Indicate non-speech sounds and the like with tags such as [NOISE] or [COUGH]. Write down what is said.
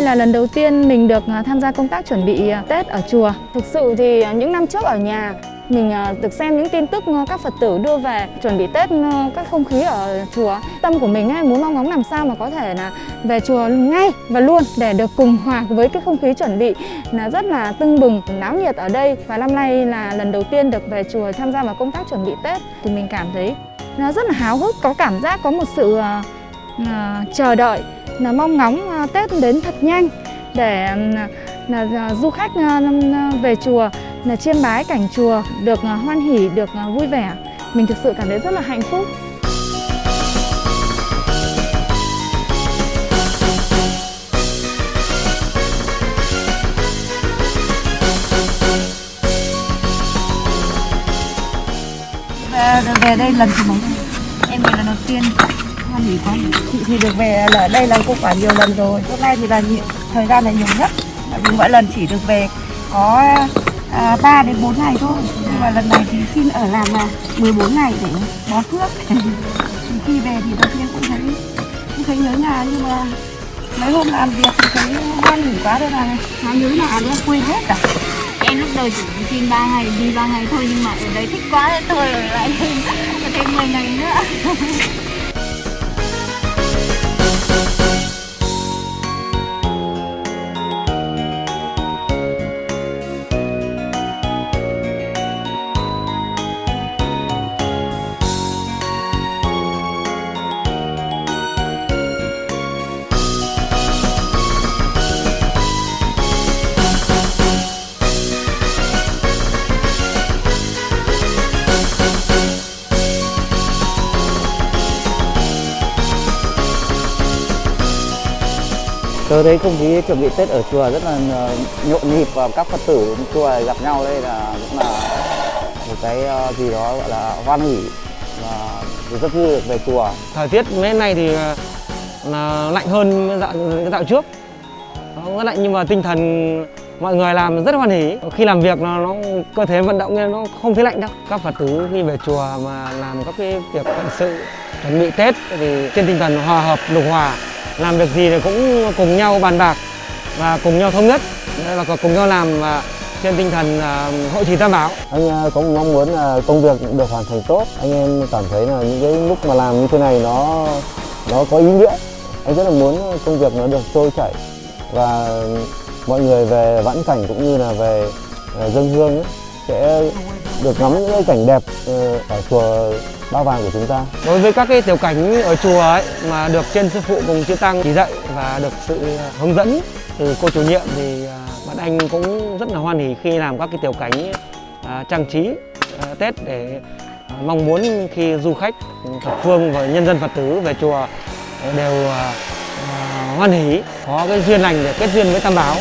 là lần đầu tiên mình được à, tham gia công tác chuẩn bị à, Tết ở chùa. Thực sự thì à, những năm trước ở nhà mình được xem những tin tức các Phật tử đưa về chuẩn bị Tết các không khí ở chùa. Tâm của mình ấy, muốn mong ngóng làm sao mà có thể là về chùa ngay và luôn để được cùng hòa với cái không khí chuẩn bị là rất là tưng bừng, náo nhiệt ở đây. Và năm nay là lần đầu tiên được về chùa tham gia vào công tác chuẩn bị Tết thì mình cảm thấy nó rất là háo hức, có cảm giác có một sự uh, chờ đợi là mong ngóng à, Tết đến thật nhanh để là, à, du khách à, về chùa là chiêm bái cảnh chùa được hoan hỉ được vui vẻ. Mình thực sự cảm thấy rất là hạnh phúc. Về, về đây lần thứ mấy? Em về lần đầu tiên hoan hỉ quá chị thì được về ở đây là cũng quả nhiều lần rồi. Hôm nay thì là nhiều, thời gian là nhiều nhất. Tại vì mỗi lần chỉ được về có à, 3 đến 4 ngày thôi. Nhưng mà lần này thì xin ở làm là 14 ngày để bó phước. [LAUGHS] Thì khi về thì đầu tiên cũng thấy cũng thấy nhớ nhà nhưng mà mấy hôm làm việc thì thấy hoan hỉ quá đây là nó nhớ nhà nữa quên hết cả. Em lúc đầu chỉ xin ba ngày đi ba ngày thôi nhưng mà ở đây thích quá nên ở lại [LAUGHS] thêm thêm 10 ngày nữa. [LAUGHS] tớ thấy không khí chuẩn bị Tết ở chùa rất là ờ, nhộn nhịp và các Phật tử chùa gặp nhau đây là cũng là một cái ờ, gì đó gọi là hoan hỉ và rất vui được về chùa. thời tiết mấy này thì ờ, là lạnh hơn dạo, cái dạo trước. Nó rất lạnh nhưng mà tinh thần mọi người làm rất hoan hỉ khi làm việc nó, nó cơ thể vận động nên nó không thấy lạnh đâu. Các phật tử khi về chùa mà làm các cái việc phận sự chuẩn bị tết thì trên tinh thần hòa hợp lục hòa làm việc gì thì cũng cùng nhau bàn bạc và cùng nhau thống nhất và cùng nhau làm và trên tinh thần à, hội trì tam bảo Anh à, cũng mong muốn là công việc được hoàn thành tốt. Anh em cảm thấy là những cái lúc mà làm như thế này nó nó có ý nghĩa. Anh rất là muốn công việc nó được trôi chảy và mọi người về vãn cảnh cũng như là về à, dân hương ấy, sẽ được ngắm những cái cảnh đẹp ừ, ở chùa Ba Vàng của chúng ta. Đối với các cái tiểu cảnh ở chùa ấy mà được trên sư phụ cùng chư tăng chỉ dạy và được sự hướng dẫn từ cô chủ nhiệm thì à, bạn anh cũng rất là hoan hỉ khi làm các cái tiểu cảnh à, trang trí à, Tết để mong muốn khi du khách ừ, thập phương và nhân dân Phật tử về chùa đều hoan hỉ, có cái duyên lành để kết duyên với Tam Bảo